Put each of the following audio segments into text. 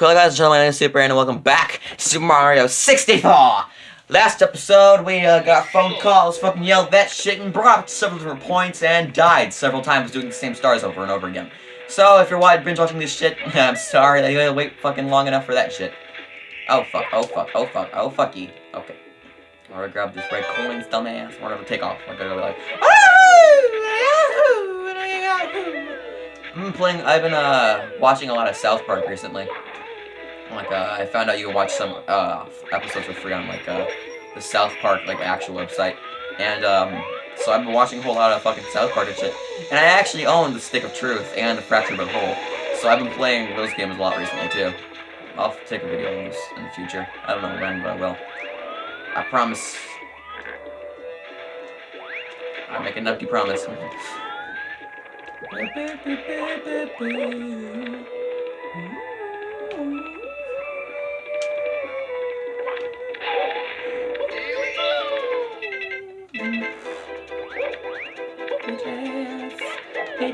Hello guys, gentlemen, my name is Super and welcome back to Super Mario 64! Last episode, we uh, got phone calls, fucking yelled that shit, and brought up several different points, and died several times doing the same stars over and over again. So, if you're wide binge watching this shit, I'm sorry that you gotta wait fucking long enough for that shit. Oh fuck, oh fuck, oh fuck, oh fucky. Okay. I'm gonna grab this red coins, dumbass. We're gonna take off. We're gonna be like, been playing, I've been, uh, watching a lot of South Park recently. Like, uh, I found out you can watch some, uh, episodes for free on, like, uh, the South Park, like, actual website. And, um, so I've been watching a whole lot of fucking South Park and shit. And I actually own the Stick of Truth and the Fractured But Whole. So I've been playing those games a lot recently, too. I'll take a video on this in the future. I don't know when, but I will. I promise. I make an empty promise.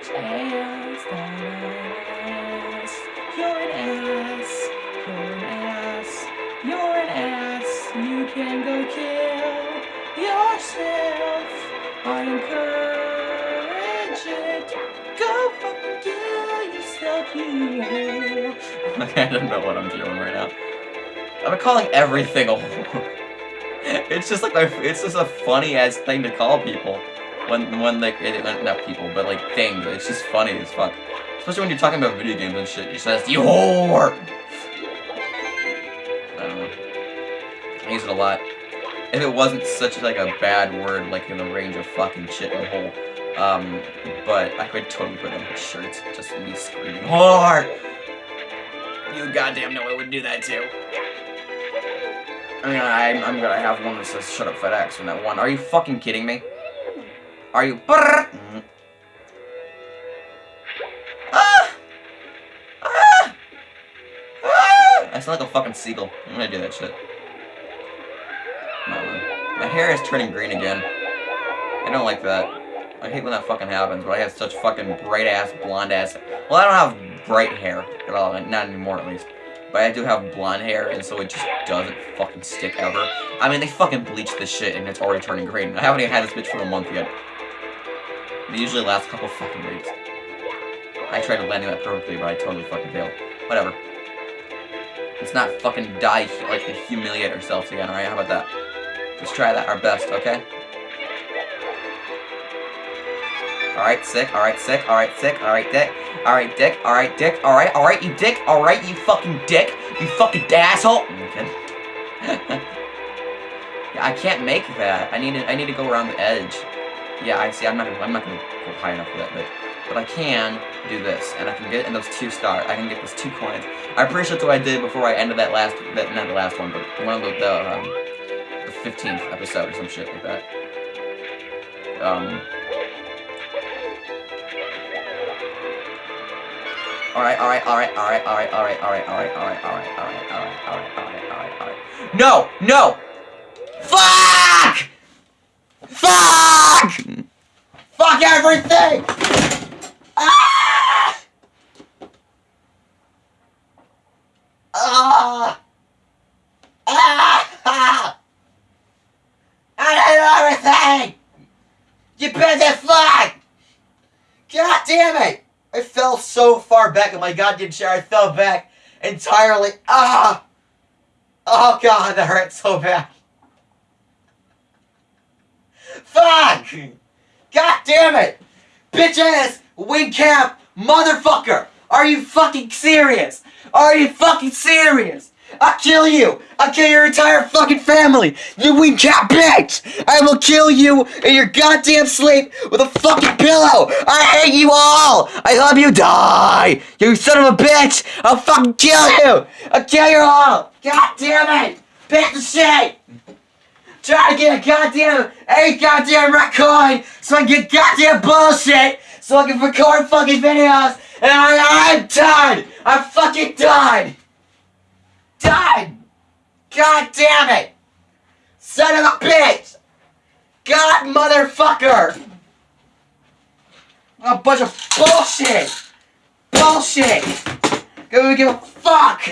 You're an ass, you're an ass, you're an ass, you can go kill yourself. I encourage it. Go fucking kill yourself, you Okay, I don't know what I'm doing right now. I'm calling everything a whore. It's just like my, it's just a funny ass thing to call people when when like it, not people but like things. It's just funny as fuck. Especially when you're talking about video games and shit. You says you whore. I don't know. I use it a lot. If it wasn't such like a bad word, like in the range of fucking shit and hole. Um, but I could totally put it on shirts, just me screaming, whore! You goddamn know I would do that too. I mean, I'm, I'm gonna have one that says shut up FedEx from that one. Are you fucking kidding me? Are you? Mm. Ah! Ah! Ah! I sound like a fucking seagull. I'm gonna do that shit. My hair is turning green again. I don't like that. I hate when that fucking happens, but I have such fucking bright ass, blonde ass. Well, I don't have bright hair at all, not anymore at least. But I do have blonde hair, and so it just doesn't fucking stick ever. I mean, they fucking bleached this shit, and it's already turning green. I haven't even had this bitch for a month yet. They usually last a couple fucking weeks. I tried to landing that perfectly, but I totally fucking failed. Whatever. Let's not fucking die, like, humiliate ourselves again, alright? How about that? Let's try that our best, okay? Alright, sick, alright, sick, alright, sick, alright, dick. Alright, dick, alright, dick, alright, alright, you dick, alright, you fucking dick, you fucking asshole! Okay. yeah, I can't make that. I need to, I need to go around the edge. Yeah, I see. I'm not. Gonna, I'm not gonna go high enough for that bit, but I can do this, and I can get in those two stars. I can get those two coins. I'm pretty sure that's what I did before I ended that last. That not the last one, but one of the the, um, the 15th episode or some shit like that. Um. Alright, alright, alright, alright, alright, alright, alright, alright, alright, alright, alright, alright, alright, alright, alright, alright. No! No! Fuck! Fuck! Fuck everything! Ah! Ah! Ah! I hate everything! You busy fuck! God damn it! I fell so far back in my goddamn chair, I fell back entirely. Ah! Oh god, that hurt so bad. Fuck! Damn it! Bitch ass wing cap motherfucker! Are you fucking serious? Are you fucking serious? I'll kill you! I'll kill your entire fucking family! You wing cap bitch! I will kill you in your goddamn sleep with a fucking pillow! I hate you all! I love you, die! You son of a bitch! I'll fucking kill you! I'll kill you all! God damn it! Bitch shit! Try to get a goddamn, a goddamn record so I can get goddamn bullshit so I can record fucking videos and I, I'm done! I'm fucking done! Done! God damn it! Son of a bitch! God motherfucker! A bunch of bullshit! Bullshit! Don't give a fuck.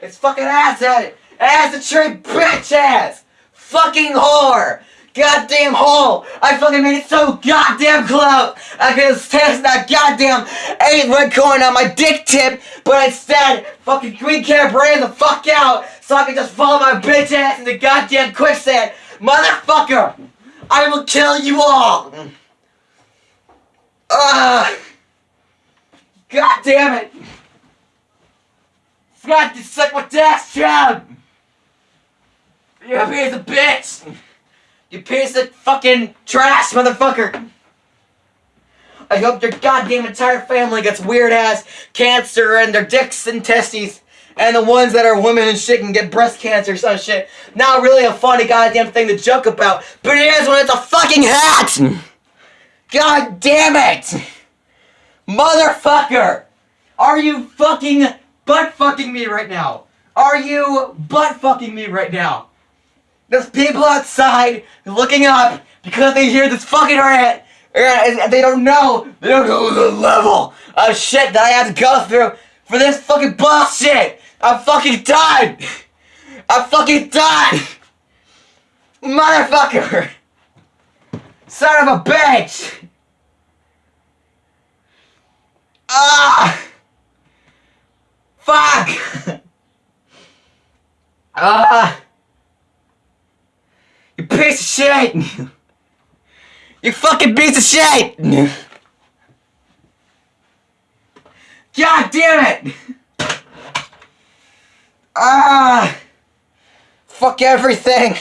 It's fucking ass at it. Ass a trade bitch ass. Fucking whore. Goddamn hole! I fucking made it so goddamn close! I could have tested that goddamn eight red coin on my dick tip, but instead, fucking Green Cap ran the fuck out so I could just follow my bitch ass into goddamn quicksand! Motherfucker! I will kill you all! Ugh! God damn it! Forgot to suck my dash job! You piece of bitch! You piece of fucking trash, motherfucker! I hope your goddamn entire family gets weird ass cancer and their dicks and testes. And the ones that are women and shit can get breast cancer or some shit. Not really a funny goddamn thing to joke about, but it is when it's a fucking hat! God damn it! Motherfucker! Are you fucking butt fucking me right now? Are you butt fucking me right now? There's people outside looking up because they hear this fucking rant and they don't know, they don't know the level of shit that I had to go through for this fucking bullshit. I'm fucking done. I'm fucking done. Motherfucker. Son of a bitch. Ah. Fuck. Ah. Piece of shit! you fucking piece of shit! God damn it! Ah! Fuck everything!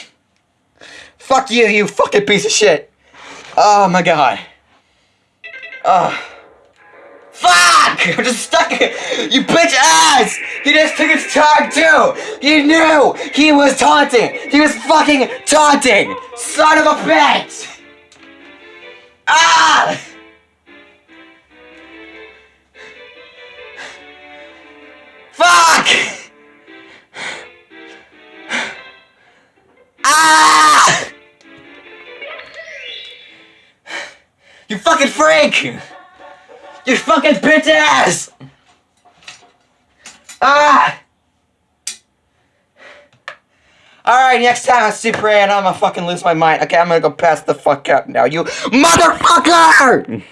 Fuck you, you fucking piece of shit! Oh my god. Ah. Fuck! I'm just stuck. You bitch ass! He just took his time too! He knew he was taunting! He was fucking taunting! Son of a bitch! Ah! Fuck! Ah! You fucking freak! You fucking bitch ass! Ah! Alright, next time I see Prey and I'm gonna fucking lose my mind. Okay, I'm gonna go pass the fuck out now, you MOTHERFUCKER!